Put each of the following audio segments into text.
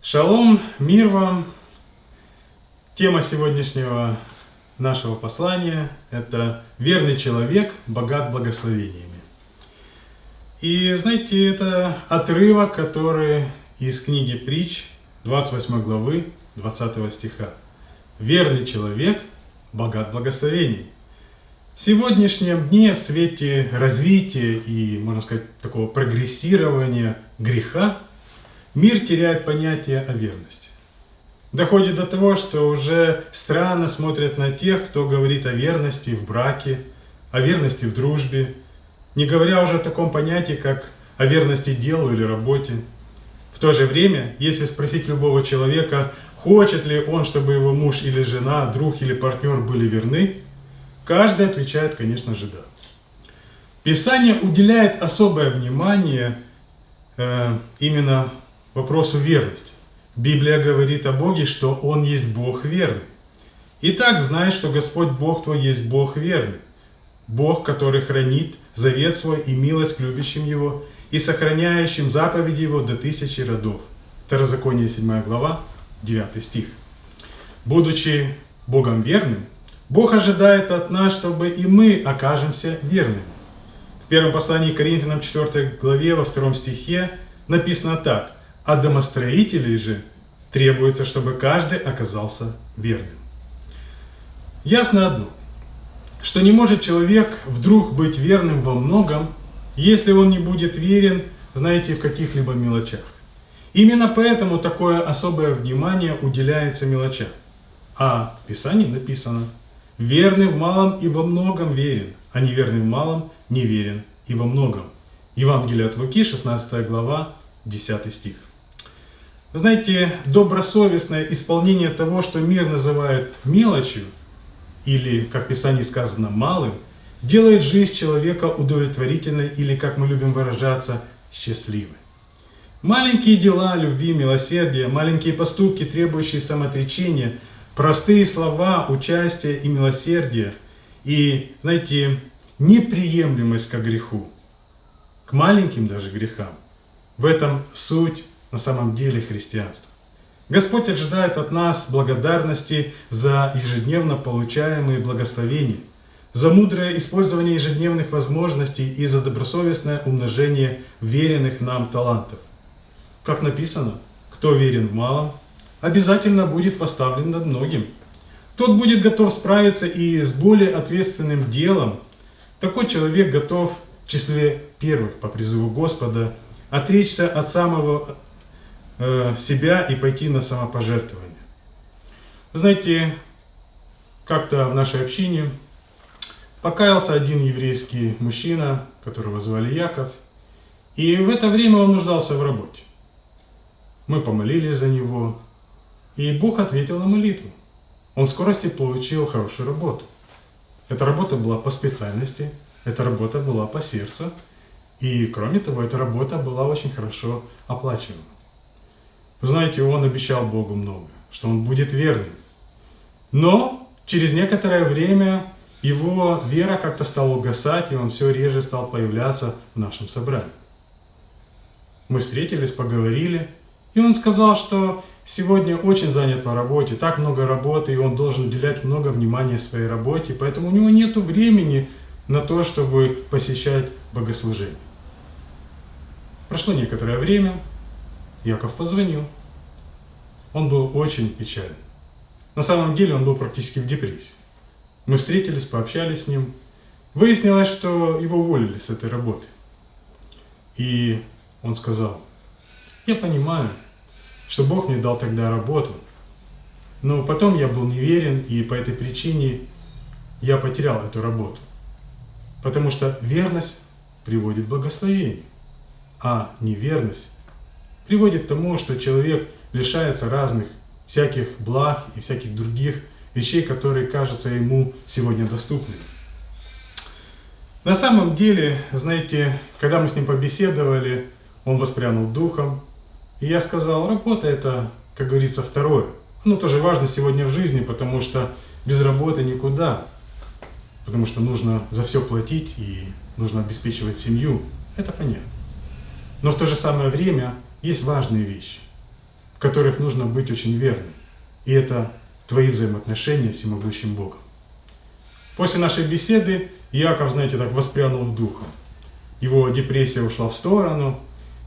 Шалом, мир вам! Тема сегодняшнего нашего послания – это «Верный человек, богат благословениями». И знаете, это отрывок, который из книги Притч, 28 главы, 20 стиха. «Верный человек, богат благословений». В сегодняшнем дне в свете развития и, можно сказать, такого прогрессирования греха, мир теряет понятие о верности. Доходит до того, что уже странно смотрят на тех, кто говорит о верности в браке, о верности в дружбе, не говоря уже о таком понятии, как о верности делу или работе. В то же время, если спросить любого человека, хочет ли он, чтобы его муж или жена, друг или партнер были верны, Каждый отвечает, конечно же, да. Писание уделяет особое внимание э, именно вопросу верности. Библия говорит о Боге, что Он есть Бог верный. Итак, знай, что Господь Бог твой есть Бог верный. Бог, который хранит завет свой и милость к любящим Его и сохраняющим заповеди Его до тысячи родов. Второзаконие 7 глава, 9 стих. Будучи Богом верным, Бог ожидает от нас, чтобы и мы окажемся верными. В первом послании к Коринфянам 4 главе во втором стихе написано так. А домостроителей же требуется, чтобы каждый оказался верным. Ясно одно, что не может человек вдруг быть верным во многом, если он не будет верен, знаете, в каких-либо мелочах. Именно поэтому такое особое внимание уделяется мелочам. А в Писании написано – Верный в малом и во многом верен, а неверный в малом не верен и во многом. Евангелие от Луки, 16 глава, 10 стих. Знаете, добросовестное исполнение того, что мир называет мелочью, или, как в Писании сказано, малым, делает жизнь человека удовлетворительной или, как мы любим выражаться, счастливой. Маленькие дела любви, милосердия, маленькие поступки, требующие самоотречения – простые слова участия и милосердия, и, знаете, неприемлемость к греху, к маленьким даже грехам. В этом суть на самом деле христианства. Господь ожидает от нас благодарности за ежедневно получаемые благословения, за мудрое использование ежедневных возможностей и за добросовестное умножение веренных нам талантов. Как написано, кто верен в малом, обязательно будет поставлен над многим. Тот будет готов справиться и с более ответственным делом. Такой человек готов в числе первых по призыву Господа отречься от самого себя и пойти на самопожертвование. Вы знаете, как-то в нашей общине покаялся один еврейский мужчина, которого звали Яков, и в это время он нуждался в работе. Мы помолились за него, и Бог ответил на молитву. Он в скорости получил хорошую работу. Эта работа была по специальности, эта работа была по сердцу. И кроме того, эта работа была очень хорошо оплачиваема. Вы знаете, он обещал Богу много, что он будет верным. Но через некоторое время его вера как-то стала угасать, и он все реже стал появляться в нашем собрании. Мы встретились, поговорили, и он сказал, что сегодня очень занят по работе, так много работы, и он должен уделять много внимания своей работе, поэтому у него нет времени на то, чтобы посещать богослужение. Прошло некоторое время, Яков позвонил. Он был очень печален. На самом деле он был практически в депрессии. Мы встретились, пообщались с ним. Выяснилось, что его уволили с этой работы. И он сказал, я понимаю, что Бог мне дал тогда работу. Но потом я был неверен, и по этой причине я потерял эту работу. Потому что верность приводит к благословению, а неверность приводит к тому, что человек лишается разных всяких благ и всяких других вещей, которые кажутся ему сегодня доступными. На самом деле, знаете, когда мы с ним побеседовали, он воспрянул духом, и я сказал, работа это, как говорится, второе. Ну, тоже важно сегодня в жизни, потому что без работы никуда. Потому что нужно за все платить и нужно обеспечивать семью. Это понятно. Но в то же самое время есть важные вещи, в которых нужно быть очень верным. И это твои взаимоотношения с всемогущим Богом. После нашей беседы Яков, знаете, так воспрянул в духом. Его депрессия ушла в сторону,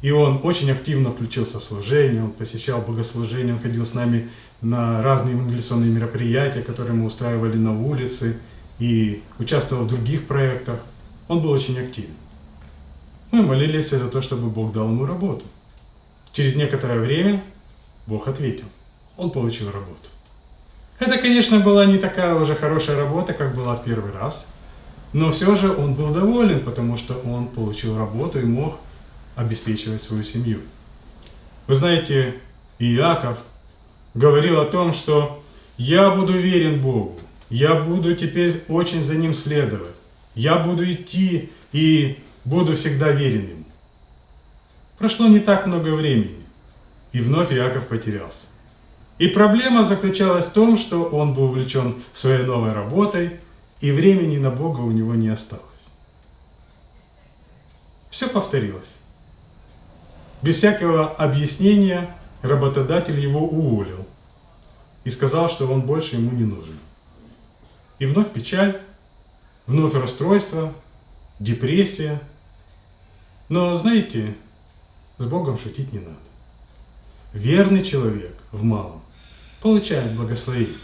и он очень активно включился в служение, он посещал богослужение, он ходил с нами на разные евангелиционные мероприятия, которые мы устраивали на улице, и участвовал в других проектах. Он был очень активен. Мы молились за то, чтобы Бог дал ему работу. Через некоторое время Бог ответил. Он получил работу. Это, конечно, была не такая уже хорошая работа, как была в первый раз. Но все же он был доволен, потому что он получил работу и мог обеспечивать свою семью. Вы знаете, Иаков говорил о том, что я буду верен Богу, я буду теперь очень за Ним следовать, я буду идти и буду всегда верен Ему. Прошло не так много времени, и вновь Иаков потерялся. И проблема заключалась в том, что он был увлечен своей новой работой, и времени на Бога у него не осталось. Все повторилось. Без всякого объяснения работодатель его уволил и сказал, что он больше ему не нужен. И вновь печаль, вновь расстройство, депрессия. Но знаете, с Богом шутить не надо. Верный человек в малом получает благословение.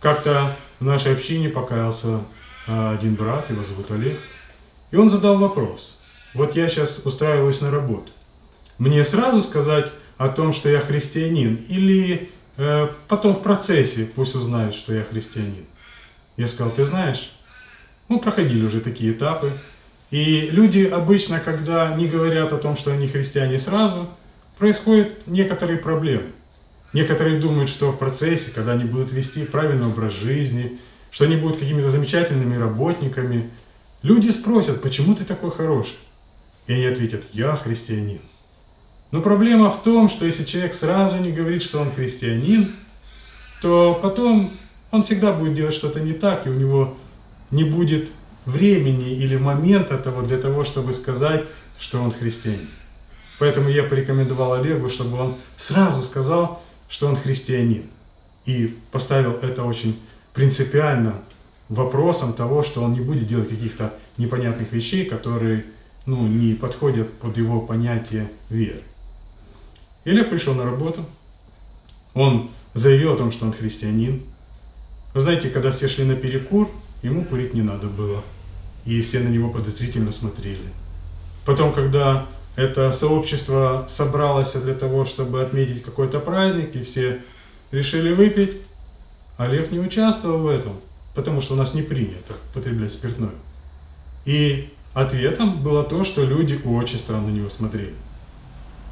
Как-то в нашей общине покаялся а, один брат, его зовут Олег, и он задал вопрос. Вот я сейчас устраиваюсь на работу. Мне сразу сказать о том, что я христианин, или э, потом в процессе пусть узнают, что я христианин? Я сказал, ты знаешь, мы проходили уже такие этапы, и люди обычно, когда не говорят о том, что они христиане сразу, происходят некоторые проблемы. Некоторые думают, что в процессе, когда они будут вести правильный образ жизни, что они будут какими-то замечательными работниками, люди спросят, почему ты такой хороший? И они ответят, я христианин. Но проблема в том, что если человек сразу не говорит, что он христианин, то потом он всегда будет делать что-то не так, и у него не будет времени или момента того для того, чтобы сказать, что он христианин. Поэтому я порекомендовал Олегу, чтобы он сразу сказал, что он христианин. И поставил это очень принципиально вопросом того, что он не будет делать каких-то непонятных вещей, которые ну, не подходят под его понятие веры. И Олег пришел на работу, он заявил о том, что он христианин. Вы знаете, когда все шли на перекур, ему курить не надо было, и все на него подозрительно смотрели. Потом, когда это сообщество собралось для того, чтобы отметить какой-то праздник, и все решили выпить, Олег не участвовал в этом, потому что у нас не принято потреблять спиртное. И ответом было то, что люди очень странно на него смотрели.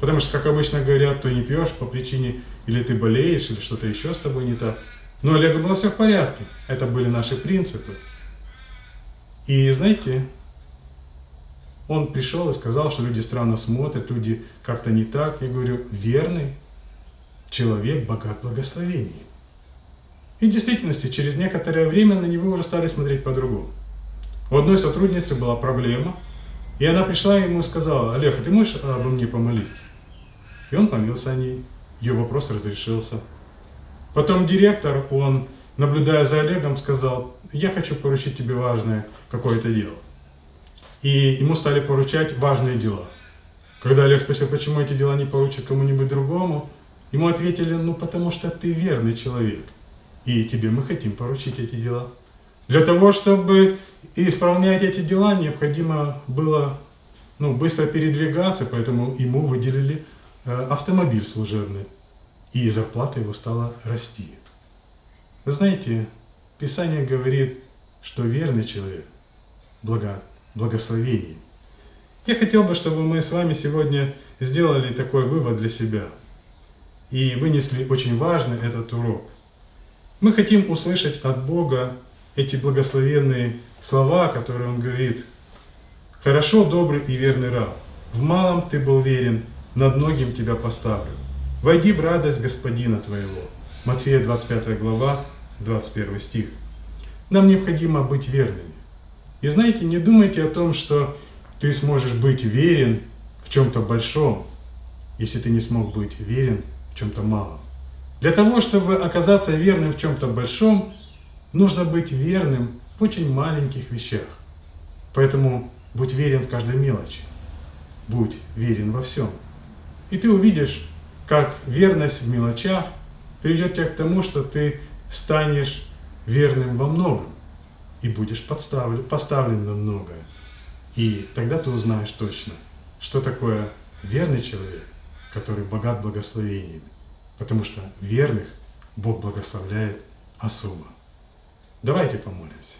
Потому что, как обычно говорят, ты не пьешь по причине, или ты болеешь, или что-то еще с тобой не так. Но Олега было все в порядке. Это были наши принципы. И знаете, он пришел и сказал, что люди странно смотрят, люди как-то не так. Я говорю, верный человек богат благословением. И в действительности, через некоторое время на него уже стали смотреть по-другому. У одной сотрудницы была проблема, и она пришла ему и сказала, Олег, а ты можешь обо мне помолиться? И он помился о ней, ее вопрос разрешился. Потом директор, он, наблюдая за Олегом, сказал, я хочу поручить тебе важное какое-то дело. И ему стали поручать важные дела. Когда Олег спросил, почему эти дела не поручат кому-нибудь другому, ему ответили, ну потому что ты верный человек, и тебе мы хотим поручить эти дела. Для того, чтобы исполнять эти дела, необходимо было ну, быстро передвигаться, поэтому ему выделили Э, автомобиль служебный, и зарплата его стала расти. Вы знаете, Писание говорит, что верный человек благо, благословение. Я хотел бы, чтобы мы с вами сегодня сделали такой вывод для себя и вынесли очень важный этот урок. Мы хотим услышать от Бога эти благословенные слова, которые Он говорит. «Хорошо, добрый и верный раб, в малом ты был верен, над многим тебя поставлю. Войди в радость Господина твоего. Матфея 25 глава, 21 стих. Нам необходимо быть верными. И знаете, не думайте о том, что ты сможешь быть верен в чем-то большом, если ты не смог быть верен чем-то малом. Для того, чтобы оказаться верным в чем-то большом, нужно быть верным в очень маленьких вещах. Поэтому будь верен в каждой мелочи. Будь верен во всем. И ты увидишь, как верность в мелочах приведет тебя к тому, что ты станешь верным во многом и будешь подставлен, поставлен на многое. И тогда ты узнаешь точно, что такое верный человек, который богат благословениями. Потому что верных Бог благословляет особо. Давайте помолимся.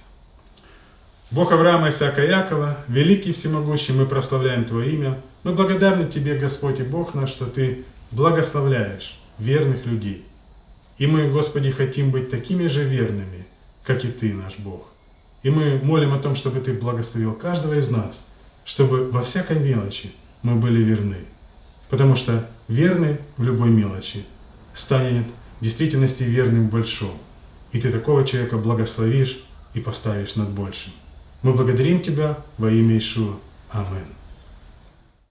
Бог Авраама, Исаака Якова, великий всемогущий, мы прославляем Твое имя. Мы благодарны Тебе, Господь и Бог наш, что Ты благословляешь верных людей. И мы, Господи, хотим быть такими же верными, как и Ты, наш Бог. И мы молим о том, чтобы Ты благословил каждого из нас, чтобы во всякой мелочи мы были верны. Потому что верный в любой мелочи станет в действительности верным в большом. И Ты такого человека благословишь и поставишь над большим. Мы благодарим Тебя во имя Ишуа. Аминь.